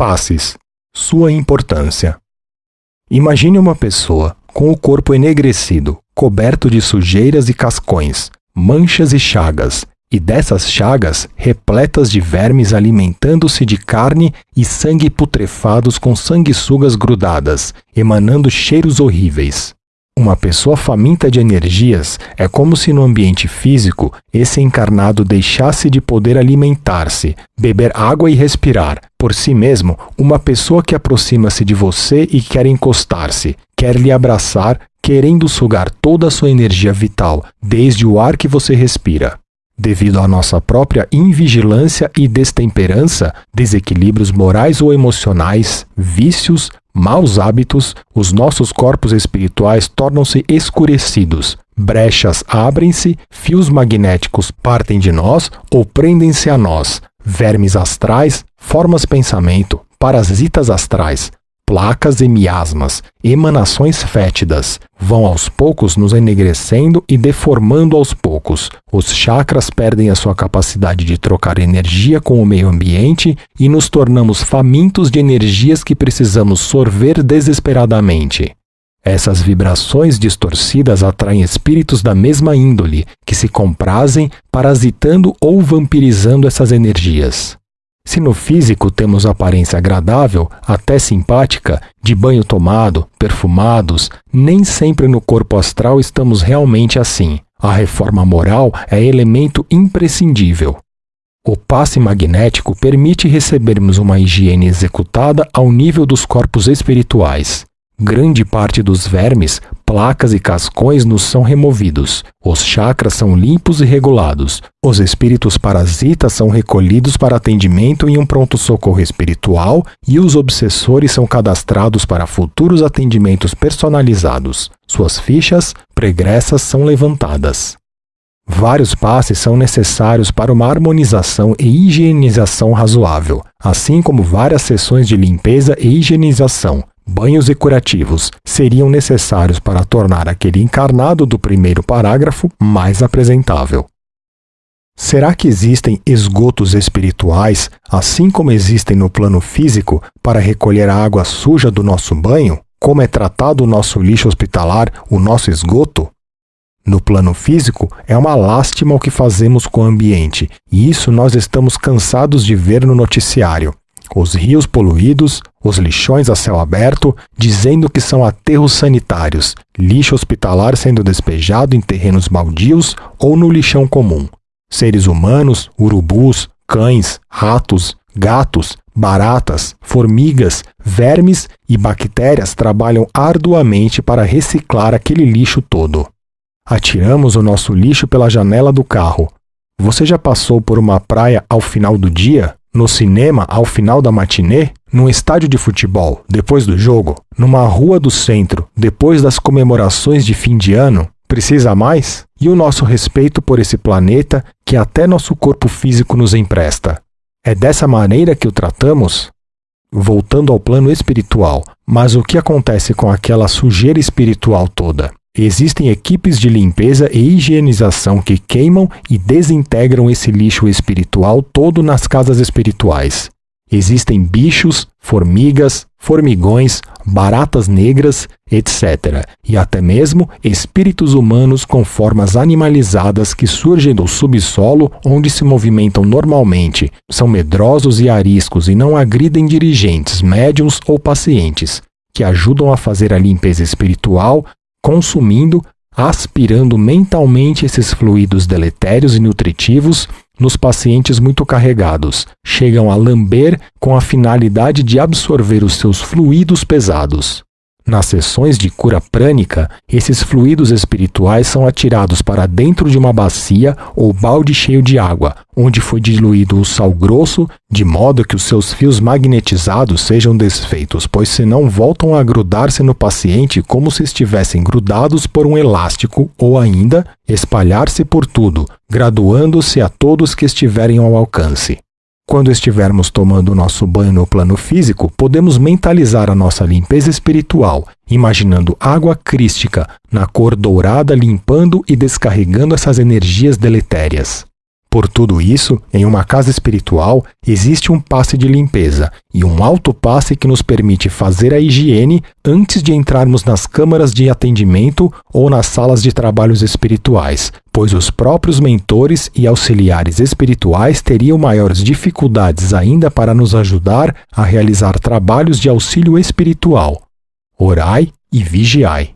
Passes. Sua importância. Imagine uma pessoa com o corpo enegrecido, coberto de sujeiras e cascões, manchas e chagas, e dessas chagas repletas de vermes alimentando-se de carne e sangue putrefados com sanguessugas grudadas, emanando cheiros horríveis. Uma pessoa faminta de energias é como se no ambiente físico esse encarnado deixasse de poder alimentar-se, beber água e respirar. Por si mesmo, uma pessoa que aproxima-se de você e quer encostar-se, quer lhe abraçar, querendo sugar toda a sua energia vital, desde o ar que você respira. Devido à nossa própria invigilância e destemperança, desequilíbrios morais ou emocionais, vícios, maus hábitos, os nossos corpos espirituais tornam-se escurecidos, brechas abrem-se, fios magnéticos partem de nós ou prendem-se a nós, vermes astrais, formas pensamento, parasitas astrais, placas e miasmas, emanações fétidas, vão aos poucos nos enegrecendo e deformando aos poucos. Os chakras perdem a sua capacidade de trocar energia com o meio ambiente e nos tornamos famintos de energias que precisamos sorver desesperadamente. Essas vibrações distorcidas atraem espíritos da mesma índole, que se comprazem parasitando ou vampirizando essas energias. Se no físico temos aparência agradável, até simpática, de banho tomado, perfumados, nem sempre no corpo astral estamos realmente assim. A reforma moral é elemento imprescindível. O passe magnético permite recebermos uma higiene executada ao nível dos corpos espirituais. Grande parte dos vermes, placas e cascões nos são removidos. Os chakras são limpos e regulados. Os espíritos parasitas são recolhidos para atendimento em um pronto-socorro espiritual e os obsessores são cadastrados para futuros atendimentos personalizados. Suas fichas pregressas são levantadas. Vários passes são necessários para uma harmonização e higienização razoável, assim como várias sessões de limpeza e higienização, banhos e curativos seriam necessários para tornar aquele encarnado do primeiro parágrafo mais apresentável. Será que existem esgotos espirituais, assim como existem no plano físico, para recolher a água suja do nosso banho? Como é tratado o nosso lixo hospitalar, o nosso esgoto? No plano físico, é uma lástima o que fazemos com o ambiente, e isso nós estamos cansados de ver no noticiário os rios poluídos, os lixões a céu aberto, dizendo que são aterros sanitários, lixo hospitalar sendo despejado em terrenos baldios ou no lixão comum. Seres humanos, urubus, cães, ratos, gatos, baratas, formigas, vermes e bactérias trabalham arduamente para reciclar aquele lixo todo. Atiramos o nosso lixo pela janela do carro. Você já passou por uma praia ao final do dia? No cinema ao final da matinê, num estádio de futebol depois do jogo, numa rua do centro depois das comemorações de fim de ano, precisa mais? E o nosso respeito por esse planeta que até nosso corpo físico nos empresta. É dessa maneira que o tratamos? Voltando ao plano espiritual, mas o que acontece com aquela sujeira espiritual toda? Existem equipes de limpeza e higienização que queimam e desintegram esse lixo espiritual todo nas casas espirituais. Existem bichos, formigas, formigões, baratas negras, etc., e até mesmo espíritos humanos com formas animalizadas que surgem do subsolo onde se movimentam normalmente, são medrosos e ariscos e não agridem dirigentes, médiums ou pacientes, que ajudam a fazer a limpeza espiritual consumindo, aspirando mentalmente esses fluidos deletérios e nutritivos nos pacientes muito carregados. Chegam a lamber com a finalidade de absorver os seus fluidos pesados. Nas sessões de cura prânica, esses fluidos espirituais são atirados para dentro de uma bacia ou balde cheio de água, onde foi diluído o sal grosso, de modo que os seus fios magnetizados sejam desfeitos, pois senão voltam a grudar-se no paciente como se estivessem grudados por um elástico ou ainda espalhar-se por tudo, graduando-se a todos que estiverem ao alcance. Quando estivermos tomando nosso banho no plano físico, podemos mentalizar a nossa limpeza espiritual, imaginando água crística na cor dourada limpando e descarregando essas energias deletérias. Por tudo isso, em uma casa espiritual existe um passe de limpeza e um autopasse que nos permite fazer a higiene antes de entrarmos nas câmaras de atendimento ou nas salas de trabalhos espirituais, pois os próprios mentores e auxiliares espirituais teriam maiores dificuldades ainda para nos ajudar a realizar trabalhos de auxílio espiritual. Orai e vigiai.